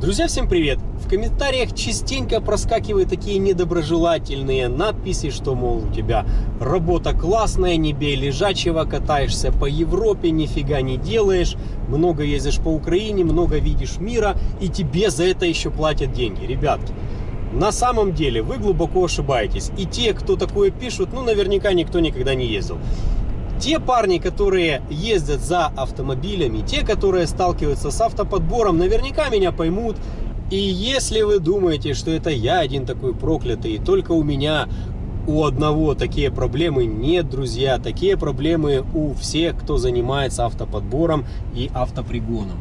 Друзья, всем привет! В комментариях частенько проскакивают такие недоброжелательные надписи, что, мол, у тебя работа классная, не бей лежачего, катаешься по Европе, нифига не делаешь, много ездишь по Украине, много видишь мира, и тебе за это еще платят деньги. Ребятки, на самом деле вы глубоко ошибаетесь. И те, кто такое пишут, ну, наверняка никто никогда не ездил. Те парни, которые ездят за автомобилями, те, которые сталкиваются с автоподбором, наверняка меня поймут. И если вы думаете, что это я один такой проклятый, и только у меня у одного такие проблемы, нет, друзья, такие проблемы у всех, кто занимается автоподбором и автопригоном.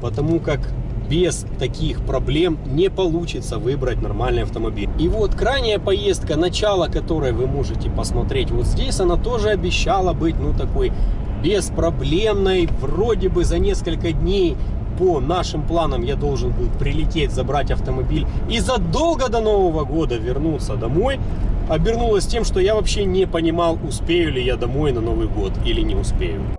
Потому как без таких проблем не получится выбрать нормальный автомобиль. И вот крайняя поездка, начало которой вы можете посмотреть вот здесь, она тоже обещала быть, ну, такой беспроблемной. Вроде бы за несколько дней по нашим планам я должен был прилететь, забрать автомобиль и задолго до Нового года вернуться домой. Обернулось тем, что я вообще не понимал, успею ли я домой на Новый год или не успею.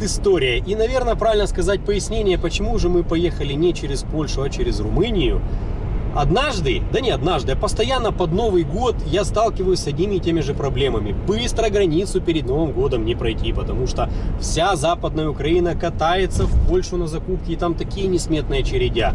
Предыстория и, наверное, правильно сказать пояснение, почему же мы поехали не через Польшу, а через Румынию. Однажды, да не однажды, а постоянно под Новый год я сталкиваюсь с одними и теми же проблемами. Быстро границу перед Новым годом не пройти, потому что вся Западная Украина катается в Польшу на закупки, и там такие несметные очередя.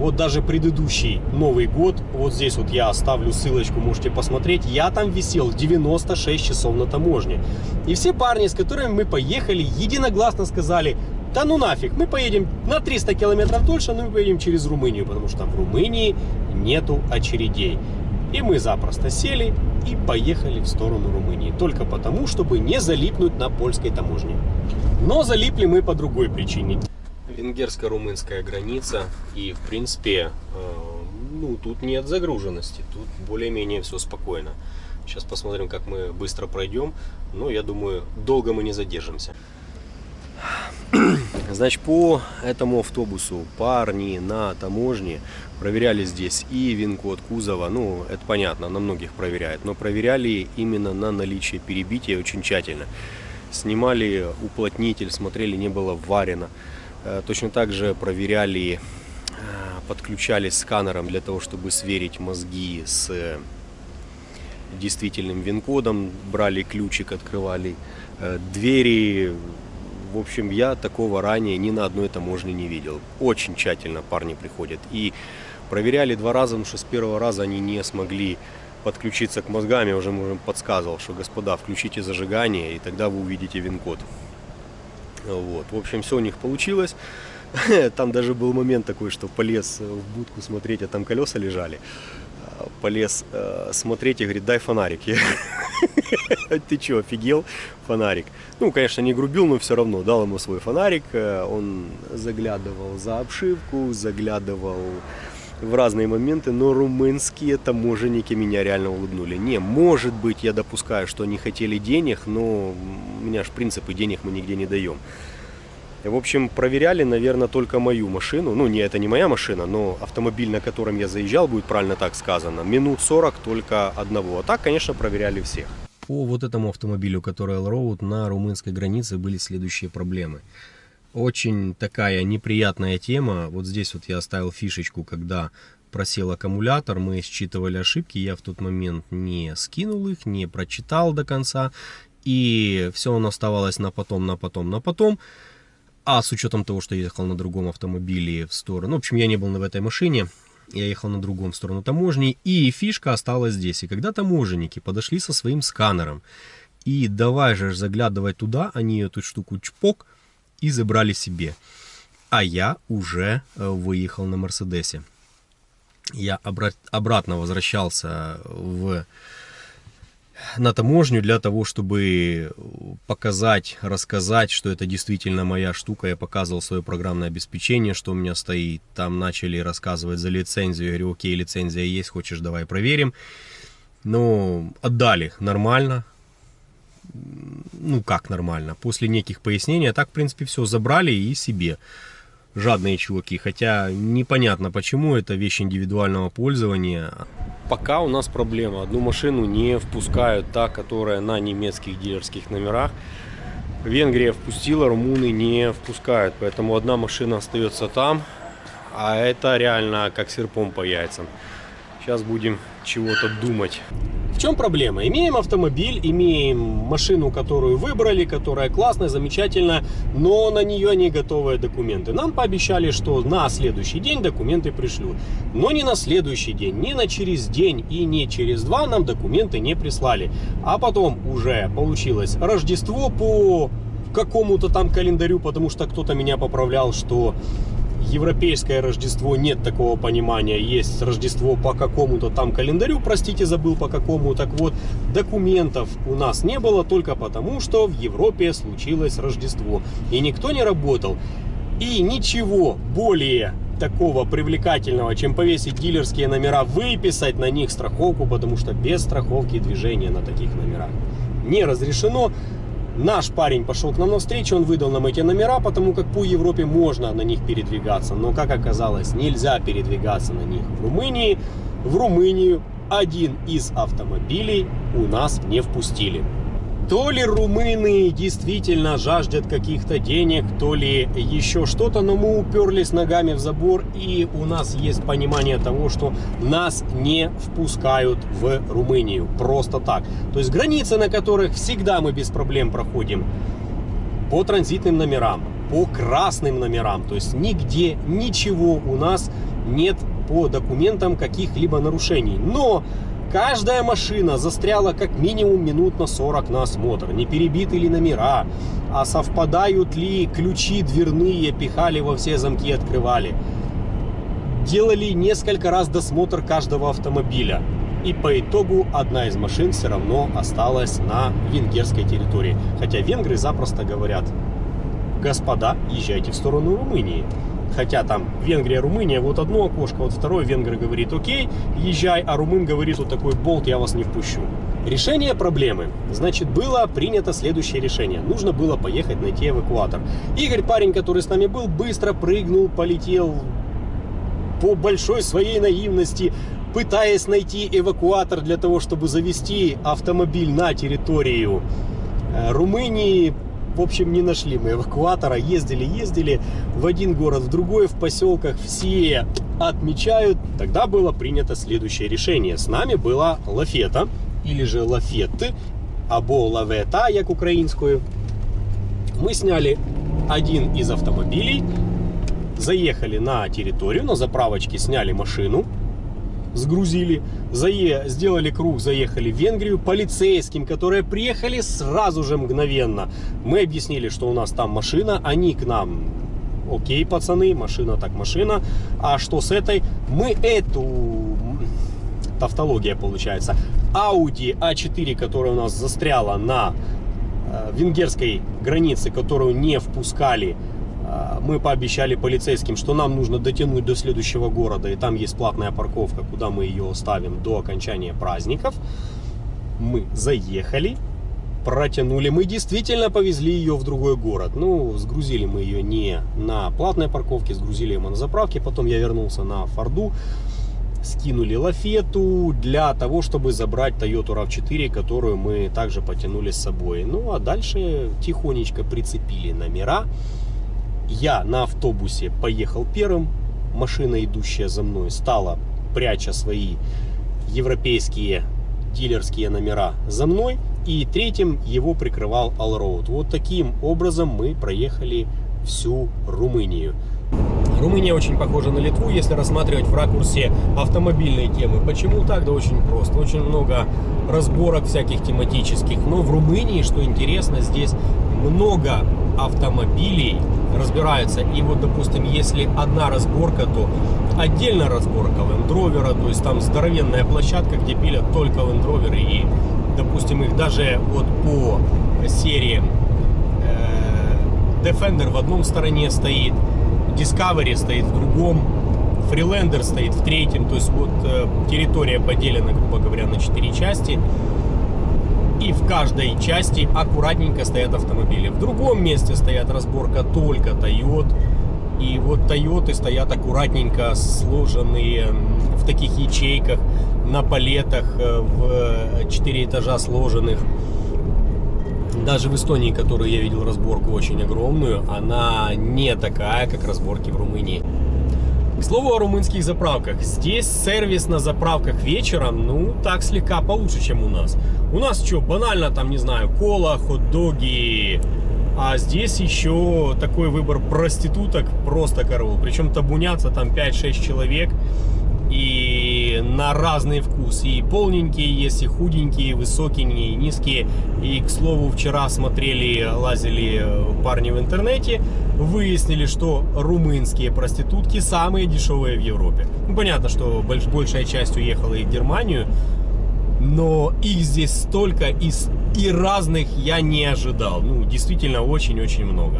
Вот даже предыдущий Новый год, вот здесь вот я оставлю ссылочку, можете посмотреть, я там висел 96 часов на таможне. И все парни, с которыми мы поехали, единогласно сказали, да ну нафиг, мы поедем на 300 километров дольше, но мы поедем через Румынию, потому что в Румынии нету очередей. И мы запросто сели и поехали в сторону Румынии, только потому, чтобы не залипнуть на польской таможне. Но залипли мы по другой причине венгерско-румынская граница. И, в принципе, э, ну, тут нет загруженности. Тут более-менее все спокойно. Сейчас посмотрим, как мы быстро пройдем. Но я думаю, долго мы не задержимся. Значит, по этому автобусу парни на таможне проверяли здесь и вин-код кузова, ну, это понятно, на многих проверяют, но проверяли именно на наличие перебития очень тщательно. Снимали уплотнитель, смотрели, не было варено. Э, точно так же проверяли, э, подключались сканером для того, чтобы сверить мозги с действительным вин-кодом, брали ключик, открывали э, двери. В общем, я такого ранее ни на одной таможне не видел. Очень тщательно парни приходят. И проверяли два раза, потому что с первого раза они не смогли подключиться к мозгам. Я уже им подсказывал, что, господа, включите зажигание, и тогда вы увидите вин-код. Вот. В общем, все у них получилось. Там даже был момент такой, что полез в будку смотреть, а там колеса лежали. А, полез э, смотреть и говорит, дай фонарик. Ты что, офигел? Фонарик. Ну, конечно, не грубил, но все равно дал ему свой фонарик. Э, он заглядывал за обшивку, заглядывал в разные моменты, но румынские таможенники меня реально улыбнули. Не, может быть, я допускаю, что они хотели денег, но у меня же принципы денег мы нигде не даем. В общем, проверяли, наверное, только мою машину. Ну, не это не моя машина, но автомобиль, на котором я заезжал, будет правильно так сказано. Минут 40 только одного. А так, конечно, проверяли всех. По вот этому автомобилю, который Allroad, на румынской границе были следующие проблемы. Очень такая неприятная тема. Вот здесь вот я оставил фишечку, когда просел аккумулятор, мы считывали ошибки, я в тот момент не скинул их, не прочитал до конца, и все оно оставалось на потом, на потом, на потом. А с учетом того, что я ехал на другом автомобиле в сторону, ну, в общем, я не был в этой машине, я ехал на другом в сторону таможни, и фишка осталась здесь. И когда таможенники подошли со своим сканером, и давай же заглядывать туда, они эту штуку чпок, и забрали себе. А я уже э, выехал на Мерседесе. Я обратно возвращался в на таможню для того, чтобы показать, рассказать, что это действительно моя штука. Я показывал свое программное обеспечение, что у меня стоит. Там начали рассказывать за лицензию. Я говорю, окей, лицензия есть, хочешь, давай проверим. Но отдали нормально. Ну как нормально, после неких пояснений, а так, в принципе, все забрали и себе. Жадные чуваки, хотя непонятно почему, это вещь индивидуального пользования. Пока у нас проблема, одну машину не впускают, та, которая на немецких дилерских номерах. Венгрия впустила, румыны не впускают, поэтому одна машина остается там, а это реально как серпом по яйцам. Сейчас будем чего-то думать. В чем проблема? Имеем автомобиль, имеем машину, которую выбрали, которая классная, замечательная, но на нее не готовые документы. Нам пообещали, что на следующий день документы пришлют. Но не на следующий день, не на через день и не через два нам документы не прислали. А потом уже получилось Рождество по какому-то там календарю, потому что кто-то меня поправлял, что европейское Рождество нет такого понимания. Есть Рождество по какому-то там календарю, простите, забыл по какому. Так вот, документов у нас не было только потому, что в Европе случилось Рождество. И никто не работал. И ничего более такого привлекательного, чем повесить дилерские номера, выписать на них страховку, потому что без страховки движения на таких номерах не разрешено. Наш парень пошел к нам навстречу, он выдал нам эти номера, потому как по Европе можно на них передвигаться. Но, как оказалось, нельзя передвигаться на них в Румынии. В Румынию один из автомобилей у нас не впустили. То ли румыны действительно жаждет каких-то денег, то ли еще что-то, но мы уперлись ногами в забор, и у нас есть понимание того, что нас не впускают в Румынию. Просто так. То есть границы, на которых всегда мы без проблем проходим, по транзитным номерам, по красным номерам. То есть нигде ничего у нас нет по документам каких-либо нарушений. Но Каждая машина застряла как минимум минут на 40 на осмотр. Не перебиты ли номера, а совпадают ли ключи дверные, пихали во все замки, открывали. Делали несколько раз досмотр каждого автомобиля. И по итогу одна из машин все равно осталась на венгерской территории. Хотя венгры запросто говорят, господа, езжайте в сторону Румынии. Хотя там Венгрия, Румыния, вот одно окошко, вот второе венгр говорит, окей, езжай, а румын говорит, вот такой болт, я вас не впущу. Решение проблемы. Значит, было принято следующее решение. Нужно было поехать найти эвакуатор. Игорь, парень, который с нами был, быстро прыгнул, полетел по большой своей наивности, пытаясь найти эвакуатор для того, чтобы завести автомобиль на территорию э, Румынии, в общем, не нашли мы эвакуатора. Ездили, ездили в один город, в другой, в поселках. Все отмечают. Тогда было принято следующее решение. С нами была лафета, или же лафеты, або лавета, як украинскую. Мы сняли один из автомобилей, заехали на территорию, на заправочке сняли машину, сгрузили, зае, сделали круг, заехали в Венгрию, полицейским, которые приехали сразу же мгновенно. Мы объяснили, что у нас там машина, они к нам, окей, пацаны, машина так машина, а что с этой? Мы эту, тавтология получается, Audi A4, которая у нас застряла на э, венгерской границе, которую не впускали а, мы пообещали полицейским, что нам нужно дотянуть до следующего города, и там есть платная парковка, куда мы ее оставим до окончания праздников. Мы заехали, протянули. Мы действительно повезли ее в другой город. Ну, сгрузили мы ее не на платной парковке, сгрузили ее на заправке. Потом я вернулся на Форду, скинули лафету для того, чтобы забрать Toyota RAV4, которую мы также потянули с собой. Ну, а дальше тихонечко прицепили номера. Я на автобусе поехал первым, машина, идущая за мной, стала, пряча свои европейские дилерские номера за мной, и третьим его прикрывал Allroad. Вот таким образом мы проехали всю Румынию. Румыния очень похожа на Литву, если рассматривать в ракурсе автомобильной темы. Почему так? Да очень просто. Очень много разборок всяких тематических. Но в Румынии, что интересно, здесь много автомобилей разбираются. И вот, допустим, если одна разборка, то отдельно разборка Rover, то есть там здоровенная площадка, где пилят только Rover. И, допустим, их даже вот по серии э, Defender в одном стороне стоит, Discovery стоит в другом, Freelander стоит в третьем. То есть вот э, территория поделена, грубо говоря, на четыре части. И в каждой части аккуратненько стоят автомобили. В другом месте стоят разборка только Toyota. И вот Тойоты стоят аккуратненько, сложенные в таких ячейках, на палетах, э, в 4 этажа сложенных. Даже в Эстонии, которую я видел разборку очень огромную, она не такая, как разборки в Румынии. К слову о румынских заправках. Здесь сервис на заправках вечером, ну, так слегка получше, чем у нас. У нас что, банально, там, не знаю, кола, хот-доги, а здесь еще такой выбор проституток просто коров. Причем табунятся там 5-6 человек и на разный вкус. И полненькие есть, и худенькие, и высокие, и низкие. И, к слову, вчера смотрели, лазили парни в интернете, выяснили, что румынские проститутки самые дешевые в Европе. Ну, понятно, что большая часть уехала и в Германию, но их здесь столько и, и разных я не ожидал. Ну, действительно, очень-очень много.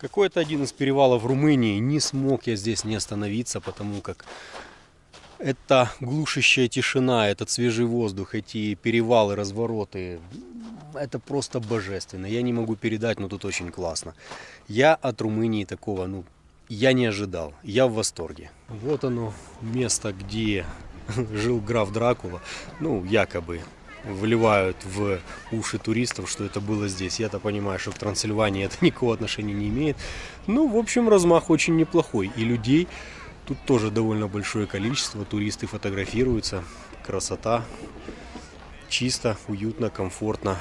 Какой-то один из перевалов Румынии. Не смог я здесь не остановиться, потому как это глушащая тишина, этот свежий воздух, эти перевалы, развороты, это просто божественно. Я не могу передать, но тут очень классно. Я от Румынии такого, ну, я не ожидал. Я в восторге. Вот оно, место, где жил граф Дракула. Ну, якобы вливают в уши туристов, что это было здесь. Я-то понимаю, что к Трансильвании это никакого отношения не имеет. Ну, в общем, размах очень неплохой. И людей тут тоже довольно большое количество. Туристы фотографируются. Красота. Чисто, уютно, комфортно.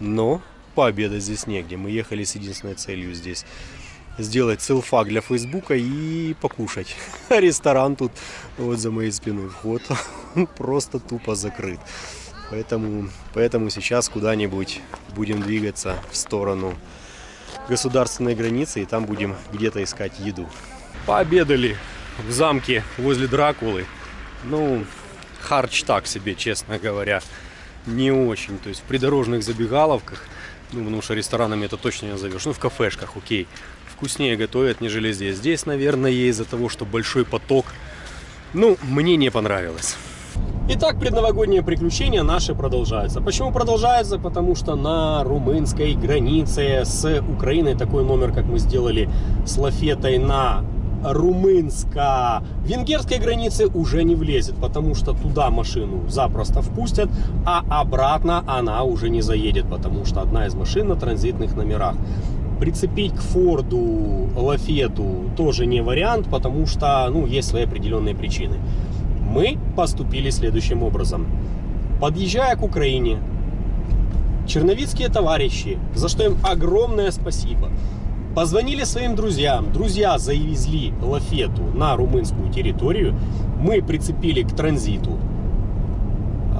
Но пообедать здесь негде. Мы ехали с единственной целью здесь сделать селфак для фейсбука и покушать. Ресторан тут вот за моей спиной вход просто тупо закрыт. Поэтому, поэтому сейчас куда-нибудь будем двигаться в сторону государственной границы и там будем где-то искать еду. Пообедали в замке возле Дракулы. Ну, харч так себе, честно говоря, не очень. То есть в придорожных забегаловках, ну, потому что ресторанами это точно не назовешь. Ну, в кафешках, окей, вкуснее готовят, нежели здесь. Здесь, наверное, из-за того, что большой поток, ну, мне не понравилось. Итак, предновогодние приключения наши продолжаются. Почему продолжаются? Потому что на румынской границе с Украиной такой номер, как мы сделали с лафетой на румынско-венгерской границе уже не влезет, потому что туда машину запросто впустят, а обратно она уже не заедет, потому что одна из машин на транзитных номерах. Прицепить к Форду Лафету тоже не вариант, потому что ну, есть свои определенные причины мы поступили следующим образом. Подъезжая к Украине, черновицкие товарищи, за что им огромное спасибо, позвонили своим друзьям. Друзья завезли лафету на румынскую территорию. Мы прицепили к транзиту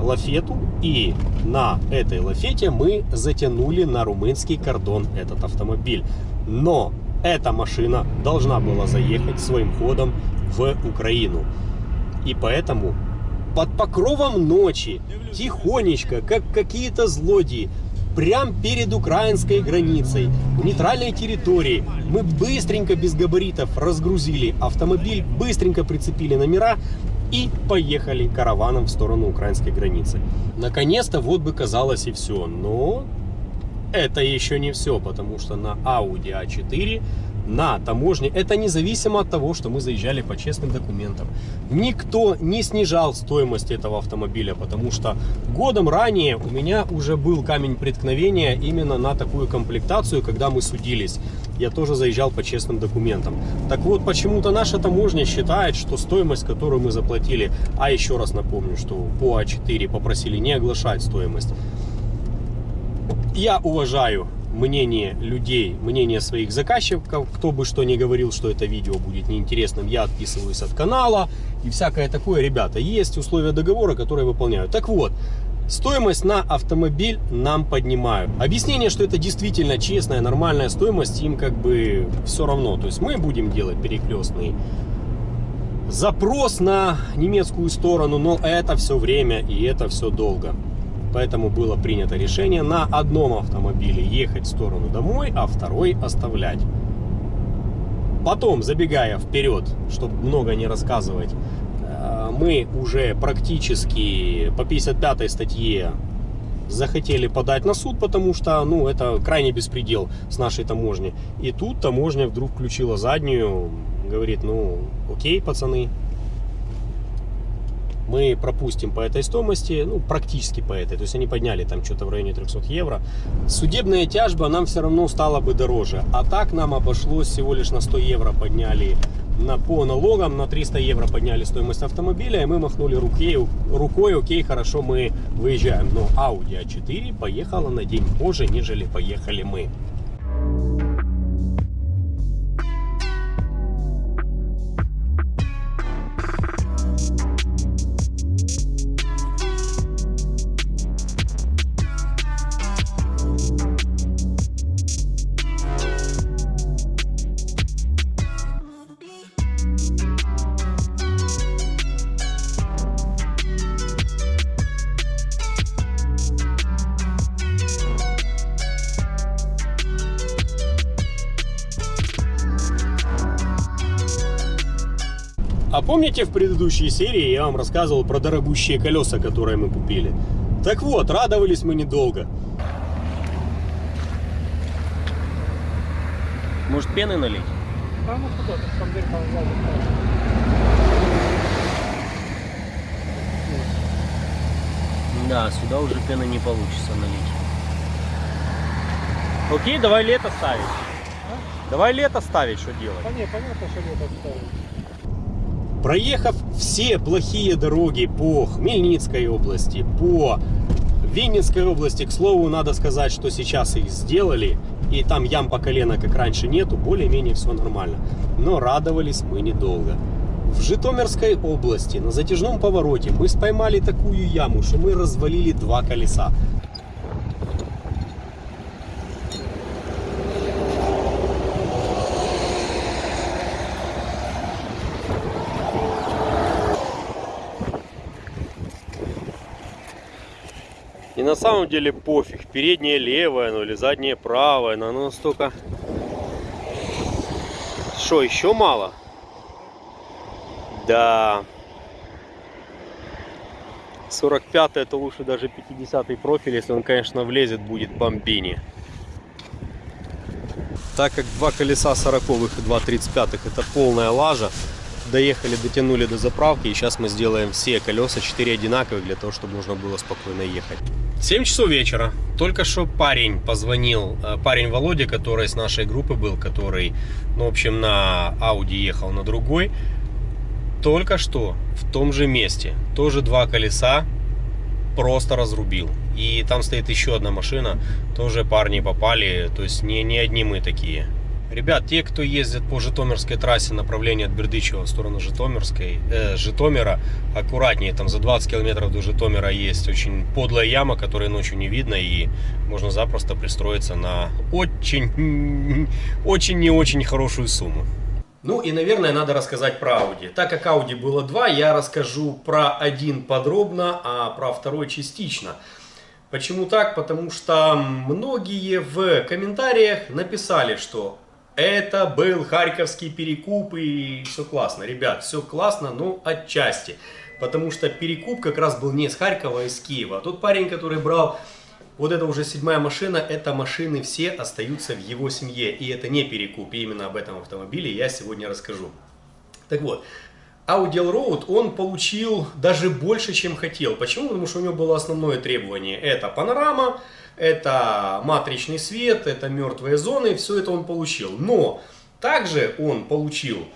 лафету и на этой лафете мы затянули на румынский кордон этот автомобиль. Но эта машина должна была заехать своим ходом в Украину. И поэтому под покровом ночи, тихонечко, как какие-то злодеи, прямо перед украинской границей, в нейтральной территории, мы быстренько без габаритов разгрузили автомобиль, быстренько прицепили номера и поехали караваном в сторону украинской границы. Наконец-то вот бы казалось и все, но это еще не все, потому что на Audi A4 на таможне, это независимо от того, что мы заезжали по честным документам. Никто не снижал стоимость этого автомобиля, потому что годом ранее у меня уже был камень преткновения именно на такую комплектацию, когда мы судились. я тоже заезжал по честным документам. Так вот, почему-то наша таможня считает, что стоимость, которую мы заплатили, а еще раз напомню, что по А4 попросили не оглашать стоимость. Я уважаю мнение людей, мнение своих заказчиков, кто бы что ни говорил, что это видео будет неинтересным, я отписываюсь от канала и всякое такое. Ребята, есть условия договора, которые выполняю. Так вот, Стоимость на автомобиль нам поднимают. Объяснение, что это действительно честная, нормальная стоимость, им как бы все равно. То есть мы будем делать перекрестный запрос на немецкую сторону, но это все время и это все долго. Поэтому было принято решение на одном автомобиле ехать в сторону домой, а второй оставлять. Потом, забегая вперед, чтобы много не рассказывать, э, мы уже практически по 55 статье захотели подать на суд, потому что, ну, это крайне беспредел с нашей таможни. И тут таможня вдруг включила заднюю, говорит, ну, окей, пацаны, мы пропустим по этой стоимости, ну, практически по этой, то есть они подняли там что-то в районе 300 евро. Судебная тяжба нам все равно стала бы дороже, а так нам обошлось всего лишь на 100 евро подняли на, по налогам, на 300 евро подняли стоимость автомобиля, и мы махнули рукой, рукой окей, хорошо, мы выезжаем. Но Audi A4 поехала на день позже, нежели поехали мы. Помните в предыдущей серии я вам рассказывал про дорогущие колеса, которые мы купили? Так вот, радовались мы недолго. Может пены налить? А ну там дверь Да, сюда уже пены не получится налить. Окей, давай лето ставить. Давай лето ставить, что делать? Да не, понятно, что лето ставить. Проехав все плохие дороги по Хмельницкой области, по Винницкой области, к слову, надо сказать, что сейчас их сделали, и там ям по колено, как раньше, нету, более-менее все нормально. Но радовались мы недолго. В Житомирской области на затяжном повороте мы споймали такую яму, что мы развалили два колеса. На самом деле пофиг, переднее левое, ну или заднее правое, но оно настолько... Что, еще мало? Да. 45 это лучше даже 50 профиль, если он, конечно, влезет, будет бомбини. Так как два колеса 40 и два 35 это полная лажа, доехали, дотянули до заправки, и сейчас мы сделаем все колеса 4 одинаковых, для того, чтобы можно было спокойно ехать. 7 часов вечера. Только что парень позвонил, э, парень Володя, который с нашей группы был, который, ну, в общем, на Audi ехал на другой, только что в том же месте, тоже два колеса просто разрубил. И там стоит еще одна машина, тоже парни попали, то есть не, не одни мы такие. Ребят, те, кто ездит по Житомирской трассе направление от Бердычева в сторону Житомирской, э, Житомира, аккуратнее, там за 20 километров до Житомира есть очень подлая яма, которую ночью не видно, и можно запросто пристроиться на очень, очень не очень хорошую сумму. Ну и, наверное, надо рассказать про Audi. Так как Audi было два, я расскажу про один подробно, а про второй частично. Почему так? Потому что многие в комментариях написали, что это был Харьковский перекуп и все классно. Ребят, все классно, но отчасти. Потому что перекуп как раз был не из Харькова, а из Киева. Тот парень, который брал вот это уже седьмая машина, это машины все остаются в его семье. И это не перекуп, и именно об этом автомобиле я сегодня расскажу. Так вот, Audi Allroad он получил даже больше, чем хотел. Почему? Потому что у него было основное требование. Это панорама, это матричный свет, это мертвые зоны, все это он получил. Но также он получил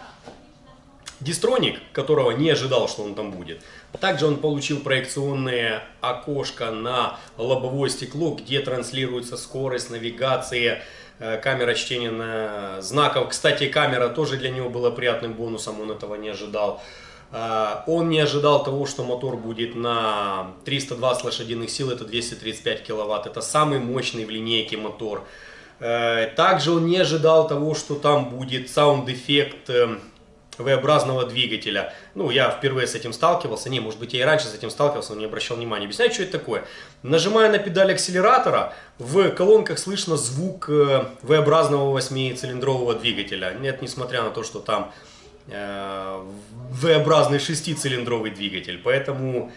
Distronic, которого не ожидал, что он там будет. Также он получил проекционное окошко на лобовое стекло, где транслируется скорость, навигация, э, камера чтения знаков. Кстати, камера тоже для него была приятным бонусом, он этого не ожидал. Э, он не ожидал того, что мотор будет на 320 лошадиных сил, это 235 киловатт. Это самый мощный в линейке мотор. Э, также он не ожидал того, что там будет sound effect V-образного двигателя. Ну, я впервые с этим сталкивался. Не, может быть, я и раньше с этим сталкивался, но не обращал внимания. Объясняю, что это такое. Нажимая на педаль акселератора, в колонках слышно звук э, V-образного восьмицилиндрового двигателя. Нет, несмотря на то, что там э, V-образный шестицилиндровый двигатель. Поэтому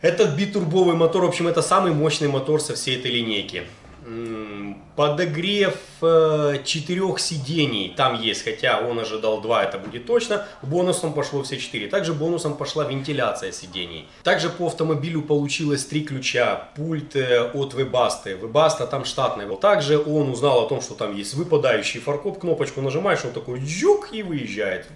этот битурбовый мотор, в общем, это самый мощный мотор со всей этой линейки. Подогрев э, четырех сидений там есть, хотя он ожидал два, это будет точно. Бонусом пошло все четыре. Также бонусом пошла вентиляция сидений. Также по автомобилю получилось три ключа. Пульт э, от Webasto. Webasto там штатный. Также он узнал о том, что там есть выпадающий фаркоп. Кнопочку нажимаешь, он такой джук и выезжает.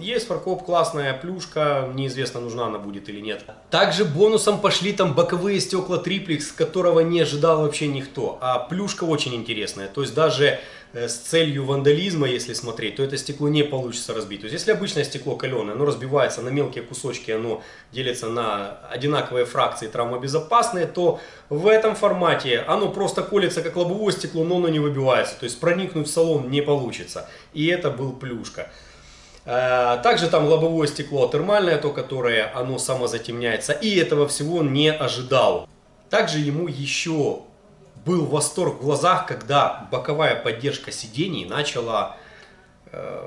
Есть фаркоп, классная плюшка, неизвестно, нужна она будет или нет. Также бонусом пошли там боковые стекла триплекс, которого не ожидал вообще никто. А плюшка очень интересная, то есть даже э, с целью вандализма, если смотреть, то это стекло не получится разбить. То есть если обычное стекло каленое, оно разбивается на мелкие кусочки, оно делится на одинаковые фракции травмобезопасные, то в этом формате оно просто колется как лобовое стекло, но оно не выбивается. То есть проникнуть в салон не получится. И это был плюшка. Э, также там лобовое стекло термальное, то которое оно самозатемняется. И этого всего не ожидал. Также ему еще был восторг в глазах, когда боковая поддержка сидений начала э,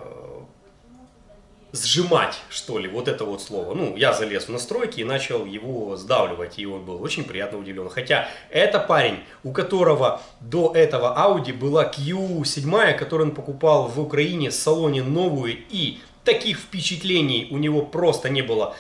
сжимать, что ли, вот это вот слово. Ну, я залез в настройки и начал его сдавливать, и он был очень приятно удивлен. Хотя это парень, у которого до этого Audi была Q7, которую он покупал в Украине в салоне новую, и таких впечатлений у него просто не было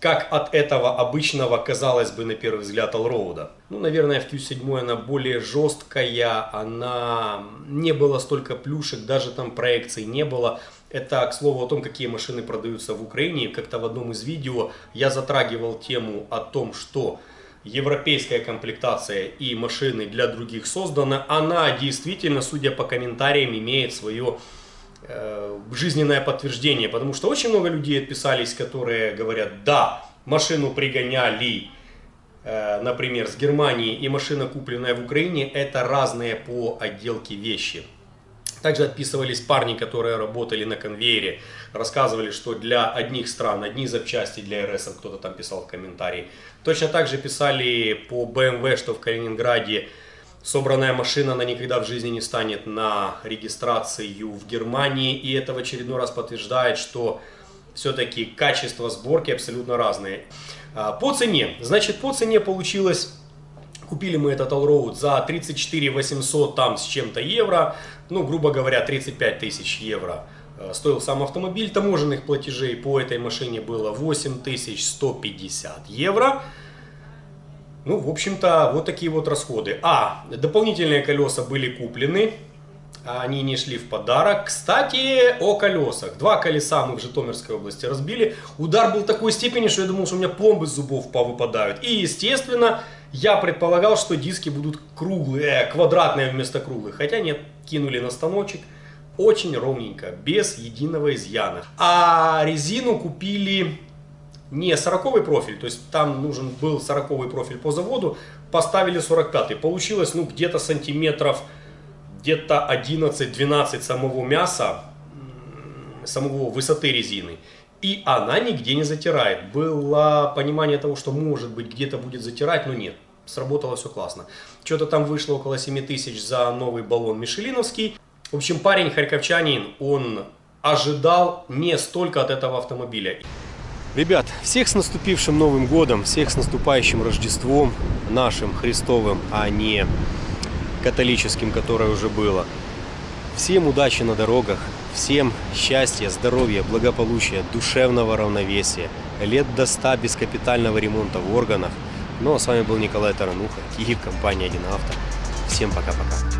как от этого обычного, казалось бы, на первый взгляд, Allroad. Ну, наверное, в Q7 она более жесткая, она не было столько плюшек, даже там проекций не было. Это, к слову, о том, какие машины продаются в Украине. Как-то в одном из видео я затрагивал тему о том, что европейская комплектация и машины для других создана. Она действительно, судя по комментариям, имеет свое жизненное подтверждение, потому что очень много людей отписались, которые говорят, да, машину пригоняли, э, например, с Германии и машина, купленная в Украине, это разные по отделке вещи. Также отписывались парни, которые работали на конвейере, рассказывали, что для одних стран одни запчасти для РС, кто-то там писал в комментарии. Точно так же писали по BMW, что в Калининграде собранная машина, она никогда в жизни не станет на регистрацию в Германии. И это в очередной раз подтверждает, что все-таки качество сборки абсолютно разные. А, по цене. Значит, по цене получилось... Купили мы этот Allroad за 34 800 там с чем-то евро. Ну, грубо говоря, 35 тысяч евро а, стоил сам автомобиль. Таможенных платежей по этой машине было 8150 евро. Ну, в общем-то, вот такие вот расходы. А, дополнительные колеса были куплены. Они не шли в подарок. Кстати, о колесах. Два колеса мы в Житомирской области разбили. Удар был такой степени, что я думал, что у меня пломбы с зубов повыпадают. И, естественно, я предполагал, что диски будут круглые, э, квадратные вместо круглых. Хотя нет, кинули на станочек. Очень ровненько, без единого изъяна. А резину купили не 40 профиль, то есть там нужен был 40 профиль по заводу, поставили 45 Получилось ну где-то сантиметров, где-то 11-12 самого мяса, самого высоты резины. И она нигде не затирает. Было понимание того, что может быть где-то будет затирать, но нет. Сработало все классно. Что-то там вышло около 7 тысяч за новый баллон Мишелиновский. В общем, парень харьковчанин, он ожидал не столько от этого автомобиля. Ребят, всех с наступившим Новым Годом, всех с наступающим Рождеством, нашим Христовым, а не католическим, которое уже было. Всем удачи на дорогах, всем счастья, здоровья, благополучия, душевного равновесия, лет до 100 без капитального ремонта в органах. Ну а с вами был Николай Тарануха и компания «Один авто». Всем пока-пока.